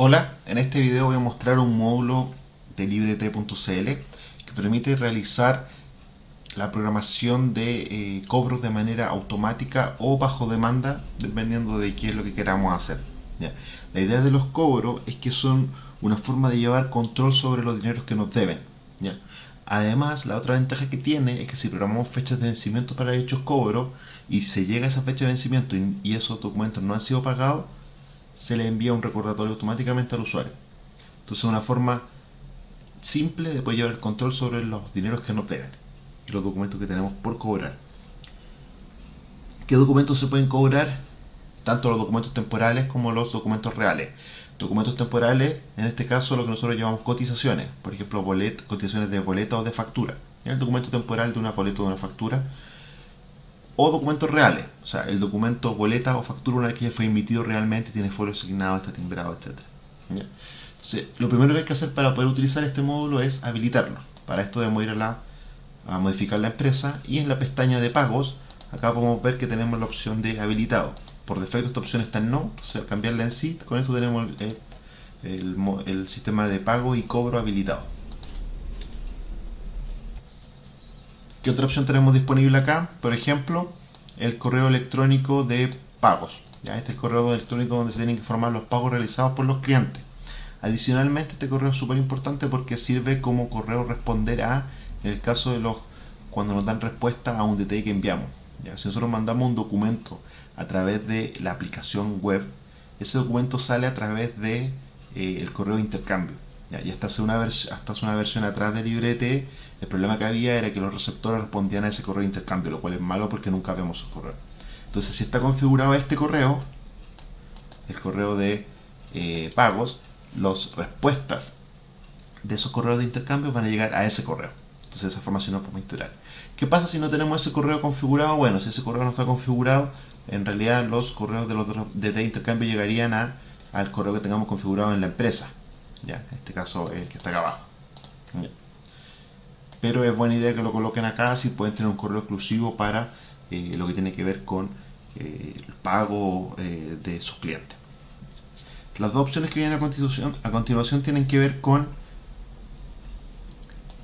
Hola, en este video voy a mostrar un módulo de librete.cl que permite realizar la programación de eh, cobros de manera automática o bajo demanda dependiendo de qué es lo que queramos hacer. La idea de los cobros es que son una forma de llevar control sobre los dineros que nos deben. Además, la otra ventaja que tiene es que si programamos fechas de vencimiento para dichos cobros y se llega a esa fecha de vencimiento y esos documentos no han sido pagados, se le envía un recordatorio automáticamente al usuario. Entonces es una forma simple de poder llevar el control sobre los dineros que nos deben y los documentos que tenemos por cobrar. ¿Qué documentos se pueden cobrar? Tanto los documentos temporales como los documentos reales. Documentos temporales, en este caso lo que nosotros llamamos cotizaciones, por ejemplo cotizaciones de boleta o de factura. El documento temporal de una boleta o de una factura o documentos reales, o sea, el documento boleta o factura una vez que ya fue emitido realmente, tiene folio asignado, está timbrado, etc. Entonces, lo primero que hay que hacer para poder utilizar este módulo es habilitarlo. Para esto debemos ir a, la, a modificar la empresa y en la pestaña de pagos, acá podemos ver que tenemos la opción de habilitado. Por defecto esta opción está en no, o sea, cambiarla en sí, con esto tenemos el, el sistema de pago y cobro habilitado. ¿Qué otra opción tenemos disponible acá? Por ejemplo, el correo electrónico de pagos. ¿ya? Este es el correo electrónico donde se tienen que informar los pagos realizados por los clientes. Adicionalmente, este correo es súper importante porque sirve como correo responder a, en el caso de los cuando nos dan respuesta a un DTI que enviamos. Si nosotros mandamos un documento a través de la aplicación web, ese documento sale a través de eh, correo de intercambio. Y hasta hace, una hasta hace una versión atrás de Librete, el problema que había era que los receptores respondían a ese correo de intercambio, lo cual es malo porque nunca vemos su correo. Entonces, si está configurado este correo, el correo de eh, pagos, las respuestas de esos correos de intercambio van a llegar a ese correo. Entonces, esa información no podemos integrar. ¿Qué pasa si no tenemos ese correo configurado? Bueno, si ese correo no está configurado, en realidad los correos de los de intercambio llegarían a, al correo que tengamos configurado en la empresa. ¿Ya? En este caso el que está acá abajo. Pero es buena idea que lo coloquen acá si pueden tener un correo exclusivo para eh, lo que tiene que ver con eh, el pago eh, de sus clientes. Las dos opciones que vienen a continuación, a continuación tienen que ver con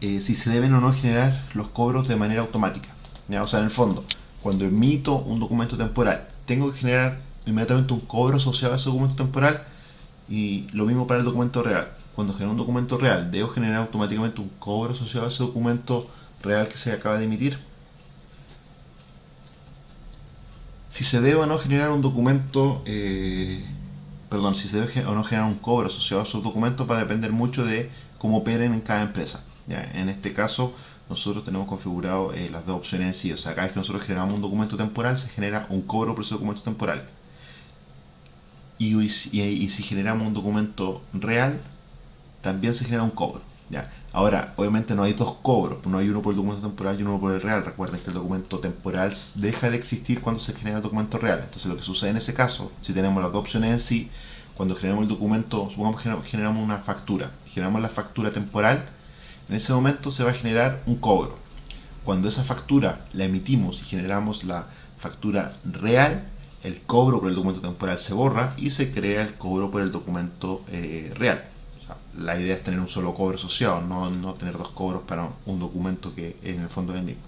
si se deben o no generar los cobros de manera automática. ¿ya? O sea, en el fondo, cuando emito un documento temporal, tengo que generar inmediatamente un cobro asociado a ese documento temporal y lo mismo para el documento real. Cuando genero un documento real, ¿debo generar automáticamente un cobro asociado a ese documento real que se acaba de emitir? Si se debe o no generar un documento, eh, perdón, si se debe o no generar un cobro asociado a esos documentos va a depender mucho de cómo operen en cada empresa. En este caso, nosotros tenemos configurado eh, las dos opciones en sí. O sea, cada vez que nosotros generamos un documento temporal, se genera un cobro por ese documento temporal y, si generamos un documento real, también se genera un cobro. ¿ya? Ahora, obviamente no hay dos cobros, no hay uno por el documento temporal y uno por el real. Recuerden que el documento temporal deja de existir cuando se genera el documento real. Entonces lo que sucede en ese caso, si tenemos las dos opciones en sí, cuando generamos el documento, supongamos que generamos una factura, generamos la factura temporal, en ese momento se va a generar un cobro. Cuando esa factura la emitimos y generamos la factura real, el cobro por el documento temporal se borra y se crea el cobro por el documento eh, real. la idea es tener un solo cobro asociado, no, no, tener dos cobros para un documento que en el fondo es el mismo.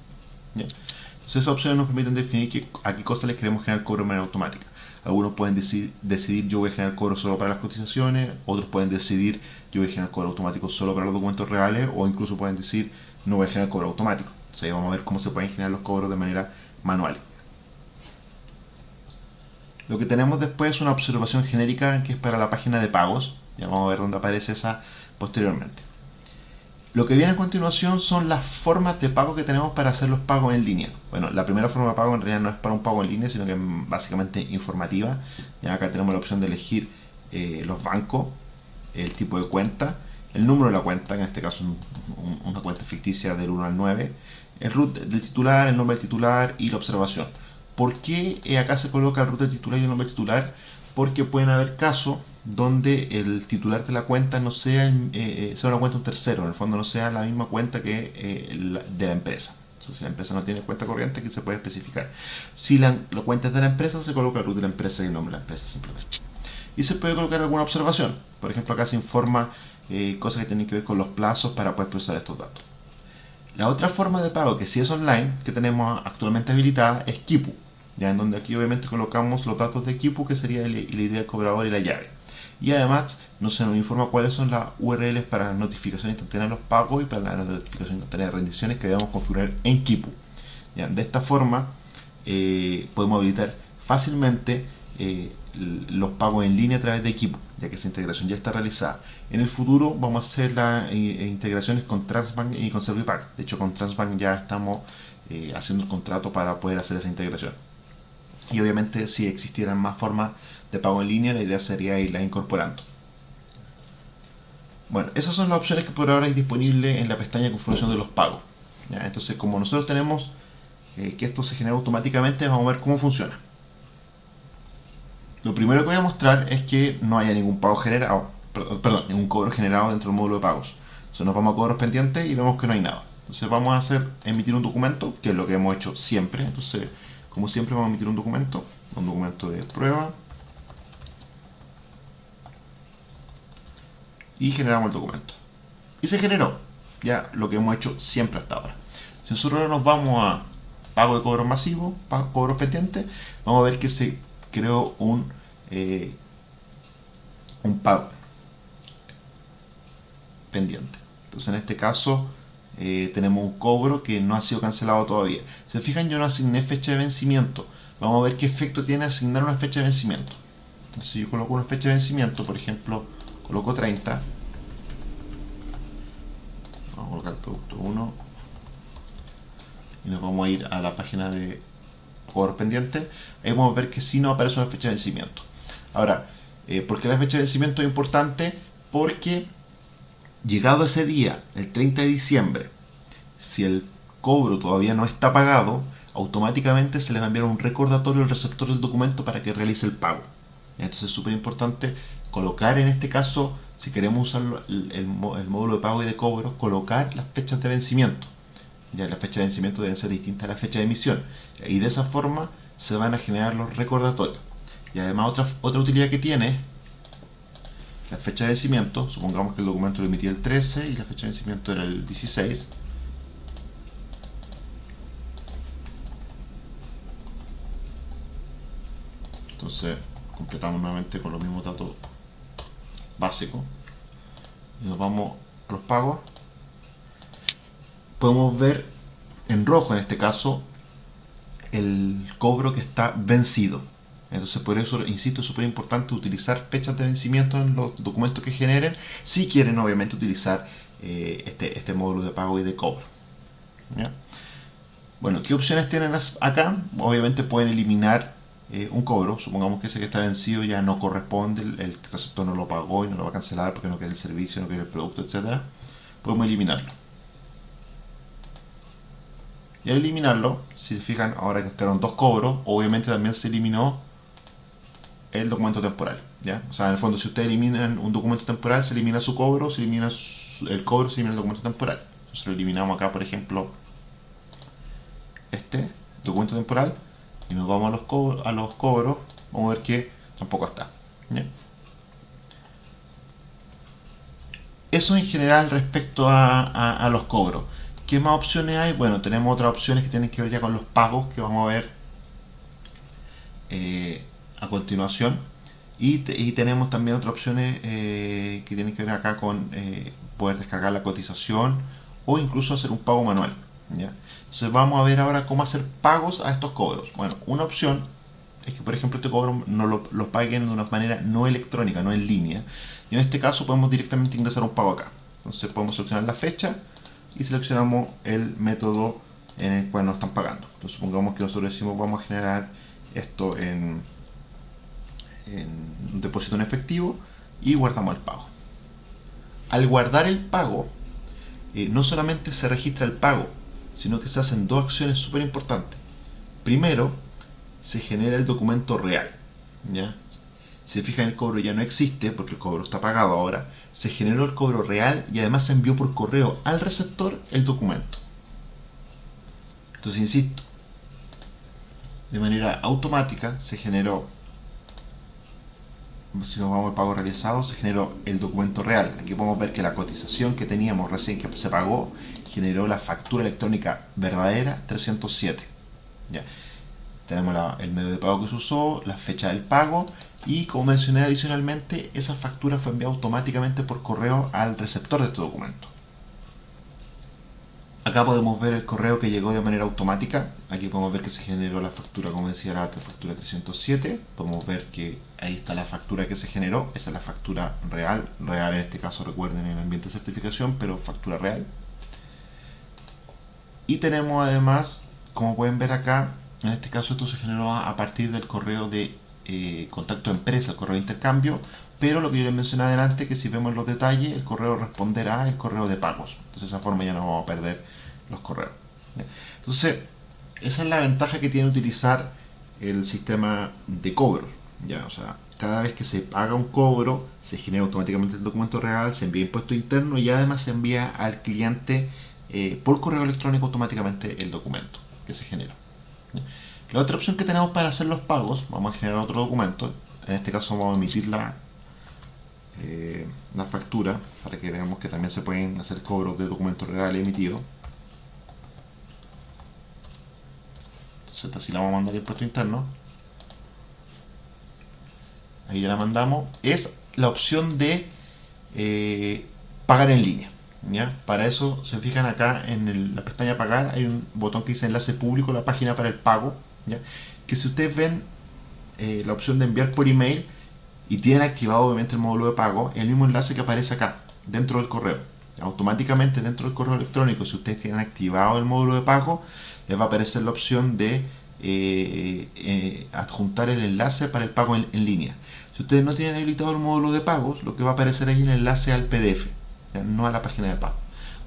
Entonces esas opciones nos permiten definir a qué cosas les queremos generar cobro de manera automática. Algunos pueden decidir, decidir yo voy a generar cobro solo para las cotizaciones, otros pueden decidir yo voy a generar cobro automático solo para los documentos reales o incluso pueden decir no voy a generar cobro automático. O vamos a ver cómo se pueden generar los cobros de manera manual. Lo que tenemos después es una observación genérica que es para la página de pagos. Ya vamos a ver dónde aparece esa posteriormente. Lo que viene a continuación son las formas de pago que tenemos para hacer los pagos en línea. Bueno, la primera forma de pago en realidad no es para un pago en línea, sino que es básicamente informativa. Ya acá tenemos la opción de elegir eh, los bancos, el tipo de cuenta, el número de la cuenta, en este caso una cuenta ficticia del 1 al 9, el root del titular, el nombre del titular y la observación. ¿Por qué eh, acá se coloca el router titular y el nombre titular? Porque pueden haber casos donde el titular de la cuenta no sea, eh, eh, sea una cuenta un tercero, en el fondo no sea la misma cuenta que de la empresa. si la empresa no tiene cuenta corriente, que se puede especificar. Si la, cuenta es de la empresa, se coloca el root de la empresa y el nombre de la empresa simplemente. y se puede colocar alguna observación. Por ejemplo, acá se informa cosas que tienen que ver con los plazos para poder procesar estos datos. La otra forma de pago que sí es online, que tenemos actualmente habilitada, es Kipu, ya en donde aquí obviamente colocamos los datos de Kipu, que sería la idea del cobrador y la llave. Y además no se nos informa cuáles son las URLs para notificación instantánea de los pagos y para la notificación instantánea de rendiciones que debemos configurar en Kipu. ¿Ya? De esta forma eh, podemos habilitar fácilmente eh, los pagos en línea a través de equipo, ya que esa integración ya está realizada. En el futuro vamos a hacer las eh, integraciones con Transbank y con Servipack. De hecho, con Transbank ya estamos haciendo el contrato para poder hacer esa integración. Y obviamente, si existieran más formas de pago en línea, la idea sería irlas incorporando. Bueno, esas son las opciones que por ahora hay disponibles en la pestaña configuración de los pagos. Entonces, como nosotros tenemos que esto se genera automáticamente, vamos a ver cómo funciona. Lo primero que voy a mostrar es que no haya ningún pago generado, perdón, ningún cobro generado dentro del módulo de pagos. Entonces nos vamos a cobros pendientes y vemos que no hay nada. Entonces vamos a hacer emitir un documento, que es lo que hemos hecho siempre. Entonces, como siempre vamos a emitir un documento, un documento de prueba. Y generamos el documento. Y se generó, ya lo que hemos hecho siempre hasta ahora. Si nosotros ahora nos vamos a pago de cobros masivos, pago, cobros pendientes, vamos a ver que se creó un, eh, un pago pendiente. Entonces en este caso eh, tenemos un cobro que no ha sido cancelado todavía. Se fijan, yo no asigné fecha de vencimiento. Vamos a ver qué efecto tiene asignar una fecha de vencimiento. Entonces si yo coloco una fecha de vencimiento, por ejemplo, coloco 30. Vamos a colocar producto 1. Y nos vamos a ir a la página de cobros pendientes, ahí vamos a ver que si no aparece una fecha de vencimiento. Ahora, eh, ¿por qué la fecha de vencimiento es importante? Porque llegado ese día, el 30 de diciembre, si el cobro todavía no está pagado, automáticamente se le va a enviar un recordatorio al receptor del documento para que realice el pago. Entonces es súper importante colocar en este caso, si queremos usar el, módulo de pago y de cobro, colocar las fechas de vencimiento ya la fecha de vencimiento deben ser distintas a la fecha de emisión. Y de esa forma se van a generar los recordatorios. Y además otra, otra utilidad que tiene la fecha de vencimiento, supongamos que el documento lo emitía el 13 y la fecha de vencimiento era el 16. Entonces completamos nuevamente con los mismos datos básicos y nos vamos a los pagos podemos ver en rojo en este caso el cobro que está vencido. Entonces por eso, insisto, es súper importante utilizar fechas de vencimiento en los documentos que generen si quieren obviamente utilizar eh, este, este módulo de pago y de cobro. Bueno, ¿qué opciones tienen acá? Obviamente pueden eliminar eh, un cobro, supongamos que ese que está vencido ya no corresponde, el, receptor no lo pagó y no lo va a cancelar porque no quiere el servicio, no quiere el producto, etc. Podemos eliminarlo. Y al eliminarlo, si se fijan, ahora que quedaron dos cobros, obviamente también se eliminó el documento temporal. ¿ya? O sea, en el fondo, si ustedes eliminan un documento temporal, se elimina su cobro, se elimina el cobro, se elimina el documento temporal. Entonces lo eliminamos acá, por ejemplo, este documento temporal, y nos vamos a los, cobros, a los cobros, vamos a ver que tampoco está. Eso en general respecto a los cobros. ¿Qué más opciones hay? Bueno, tenemos otras opciones que tienen que ver ya con los pagos que vamos a ver eh, a continuación. Y, tenemos también otras opciones eh, que tienen que ver acá con eh, poder descargar la cotización o incluso hacer un pago manual. Entonces vamos a ver ahora cómo hacer pagos a estos cobros. Bueno, una opción es que por ejemplo este cobro no lo, lo paguen de una manera no electrónica, no en línea. Y en este caso podemos directamente ingresar un pago acá. Entonces podemos seleccionar la fecha y seleccionamos el método en el cual nos están pagando. Entonces supongamos que nosotros decimos vamos a generar esto en, un depósito en efectivo y guardamos el pago. Al guardar el pago, eh, no solamente se registra el pago, sino que se hacen dos acciones súper importantes. Primero, se genera el documento real. ¿ya? Si se fijan, el cobro ya no existe porque el cobro está pagado ahora. Se generó el cobro real y además se envió por correo al receptor el documento. Entonces, insisto, de manera automática se generó si nos vamos al pago realizado, se generó el documento real. Aquí podemos ver que la cotización que teníamos recién que se pagó generó la factura electrónica verdadera 307. ¿ya? Tenemos el medio de pago que se usó, la fecha del pago y como mencioné adicionalmente, esa factura fue enviada automáticamente por correo al receptor de este documento. Acá podemos ver el correo que llegó de manera automática. Aquí podemos ver que se generó la factura, como decía la factura 307. Podemos ver que ahí está la factura que se generó. Esa es la factura real. Real en este caso, recuerden, en el ambiente de certificación, pero factura real. Y tenemos además, como pueden ver acá, en este caso esto se generó a partir del correo de eh, contacto empresa, el correo de intercambio, pero lo que yo les mencioné adelante, que si vemos los detalles, el correo responderá el correo de pagos. Entonces de esa forma ya no vamos a perder los correos. Entonces, esa es la ventaja que tiene utilizar el sistema de cobros. ¿ya? O sea, cada vez que se paga un cobro, se genera automáticamente el documento real, se envía impuesto interno y además se envía al cliente eh, por correo electrónico automáticamente el documento que se genera. La otra opción que tenemos para hacer los pagos, vamos a generar otro documento, en este caso vamos a emitir la, eh, factura para que veamos que también se pueden hacer cobros de documento real emitido. Entonces así la vamos a mandar al impuesto interno. Ahí ya la mandamos. Es la opción de eh, pagar en línea. Para eso se fijan acá en la pestaña pagar, hay un botón que dice enlace público, la página para el pago, que si ustedes ven eh, la opción de enviar por email y tienen activado obviamente el módulo de pago, el mismo enlace que aparece acá, dentro del correo. Automáticamente dentro del correo electrónico, si ustedes tienen activado el módulo de pago, les va a aparecer la opción de eh, eh, adjuntar el enlace para el pago en, línea. Si ustedes no tienen habilitado el módulo de pagos, lo que va a aparecer es el enlace al PDF no a la página de pago.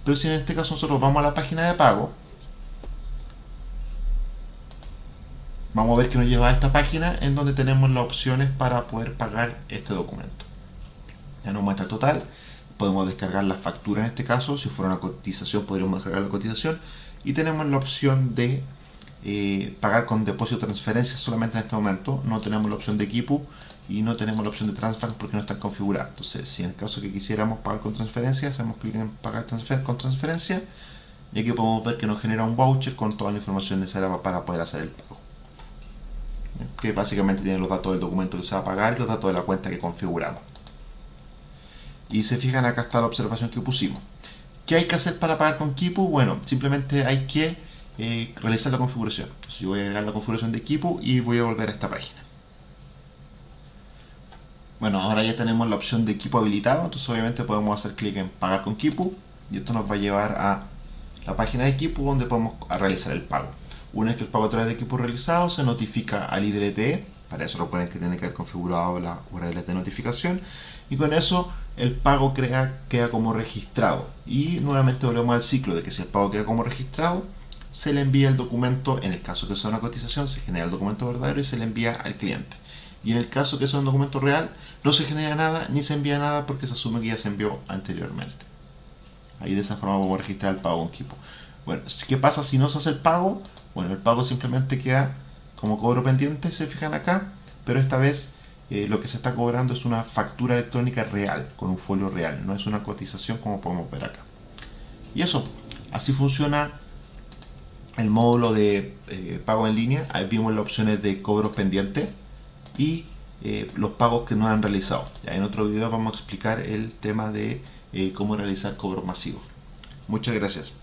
Pero si en este caso nosotros vamos a la página de pago, vamos a ver que nos lleva a esta página en donde tenemos las opciones para poder pagar este documento. Ya nos muestra el total, podemos descargar la factura en este caso, si fuera una cotización podríamos descargar la cotización y tenemos la opción de eh, pagar con depósito o transferencia solamente en este momento, no tenemos la opción de equipo y no tenemos la opción de transfer porque no está configurada. Entonces, si en el caso que quisiéramos pagar con transferencia, hacemos clic en pagar transfer con transferencia y aquí podemos ver que nos genera un voucher con toda la información necesaria para poder hacer el pago. Que básicamente tiene los datos del documento que se va a pagar y los datos de la cuenta que configuramos. Y se fijan acá está la observación que pusimos. ¿Qué hay que hacer para pagar con Kipu? Bueno, simplemente hay que eh, realizar la configuración. Entonces yo voy a agregar la configuración de equipo y voy a volver a esta página. Bueno, ahora ya tenemos la opción de equipo habilitado, entonces obviamente podemos hacer clic en pagar con Kipu y esto nos va a llevar a la página de equipo donde podemos realizar el pago. Una vez que el pago a través de equipo realizado, se notifica al IDRT, para eso recuerden que tiene que haber configurado la URL de notificación, y con eso el pago crea, queda como registrado. Y nuevamente volvemos al ciclo de que si el pago queda como registrado, se le envía el documento, en el caso que sea una cotización, se genera el documento verdadero y se le envía al cliente. Y en el caso que sea un documento real, no se genera nada ni se envía nada porque se asume que ya se envió anteriormente. Ahí de esa forma a registrar el pago en equipo. Bueno, ¿qué pasa si no se hace el pago? Bueno, el pago simplemente queda como cobro pendiente, se fijan acá, pero esta vez eh, lo que se está cobrando es una factura electrónica real, con un folio real, no es una cotización como podemos ver acá. Y eso, así funciona el módulo de eh, pago en línea. Ahí vimos las opciones de cobro pendiente y eh, los pagos que no han realizado. Ya en otro video vamos a explicar el tema de cómo realizar cobros masivos. Muchas gracias.